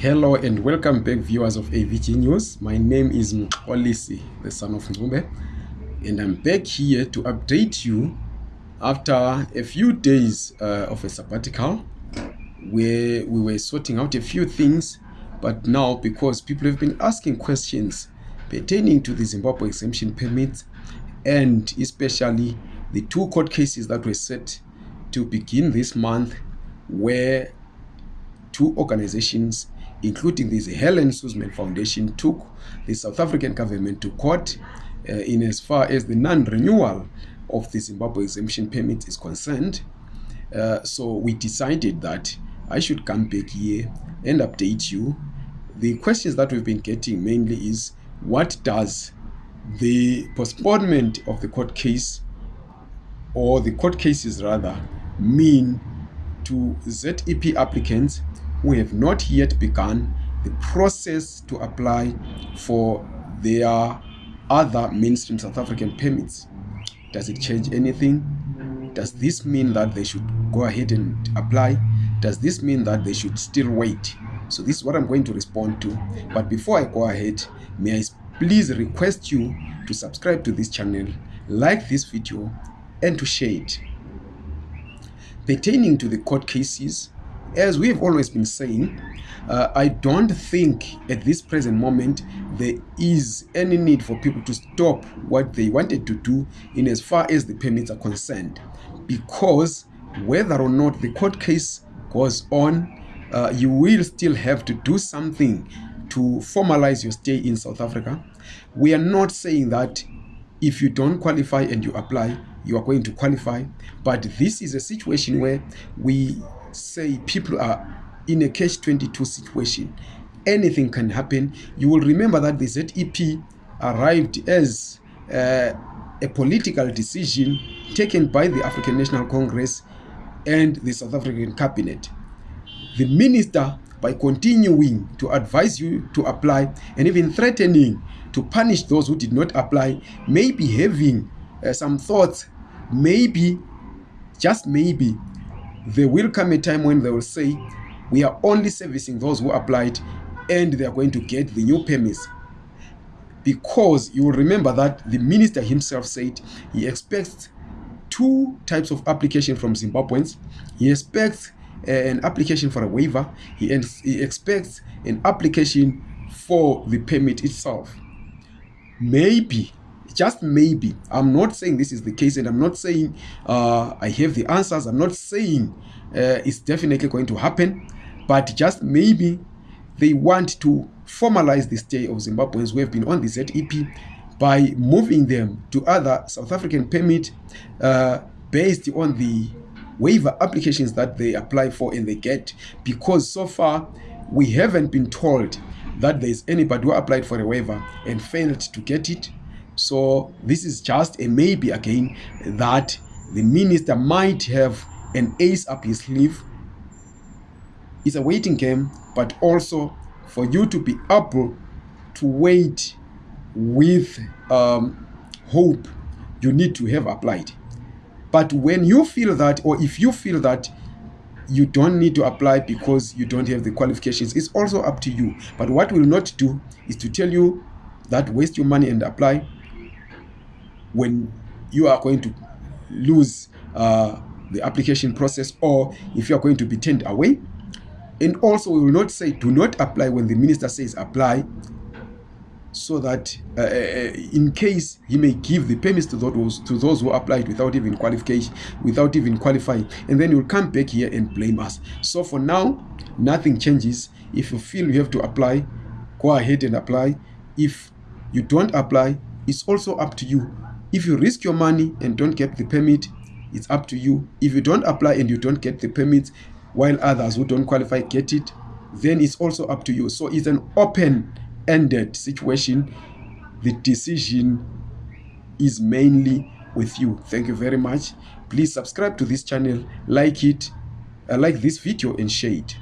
Hello and welcome back viewers of AVG News. My name is Mxolisi, the son of Ngube, and I'm back here to update you after a few days uh, of a sabbatical where we were sorting out a few things, but now because people have been asking questions pertaining to the Zimbabwe exemption permit and especially the two court cases that were set to begin this month where two organizations including this Helen Suzman Foundation, took the South African government to court uh, in as far as the non-renewal of the Zimbabwe exemption permit is concerned. Uh, so we decided that I should come back here and update you. The questions that we've been getting mainly is what does the postponement of the court case or the court cases rather mean to ZEP applicants who have not yet begun the process to apply for their other mainstream South African permits. Does it change anything? Does this mean that they should go ahead and apply? Does this mean that they should still wait? So this is what I'm going to respond to. But before I go ahead, may I please request you to subscribe to this channel, like this video, and to share it. Pertaining to the court cases, as we've always been saying, uh, I don't think at this present moment there is any need for people to stop what they wanted to do in as far as the permits are concerned. Because whether or not the court case goes on, uh, you will still have to do something to formalize your stay in South Africa. We are not saying that if you don't qualify and you apply, you are going to qualify. But this is a situation where we say people are in a catch 22 situation. Anything can happen. You will remember that the ZEP arrived as uh, a political decision taken by the African National Congress and the South African cabinet. The minister by continuing to advise you to apply and even threatening to punish those who did not apply may be having uh, some thoughts. Maybe just maybe there will come a time when they will say we are only servicing those who applied and they are going to get the new permits. Because you will remember that the minister himself said he expects two types of application from zimbabweans. He expects uh, an application for a waiver. He, he expects an application for the permit itself. Maybe just maybe. I'm not saying this is the case and i'm not saying uh, i have the answers. I'm not saying uh, it's definitely going to happen but just maybe they want to formalize the stay of zimbabweans who have been on the zep by moving them to other south african permit uh, based on the waiver applications that they apply for and they get because so far we haven't been told that there is anybody who applied for a waiver and failed to get it so this is just a maybe again that the minister might have an ace up his sleeve. It's a waiting game but also for you to be able to wait with um, hope you need to have applied. But when you feel that or if you feel that you don't need to apply because you don't have the qualifications it's also up to you. But what we will not do is to tell you that waste your money and apply when you are going to lose uh, the application process or if you are going to be turned away. And also we will not say do not apply when the minister says apply so that uh, uh, uh in case he may give the permits to those to those who applied without even qualification without even qualifying and then you'll come back here and blame us. So for now nothing changes. If you feel you have to apply go ahead and apply. If you don't apply it's also up to you if you risk your money and don't get the permit it's up to you. If you don't apply and you don't get the permit while others who don't qualify get it then it's also up to you. So it's an open ended situation. The decision is mainly with you. Thank you very much. Please subscribe to this channel like it uh, like this video and share it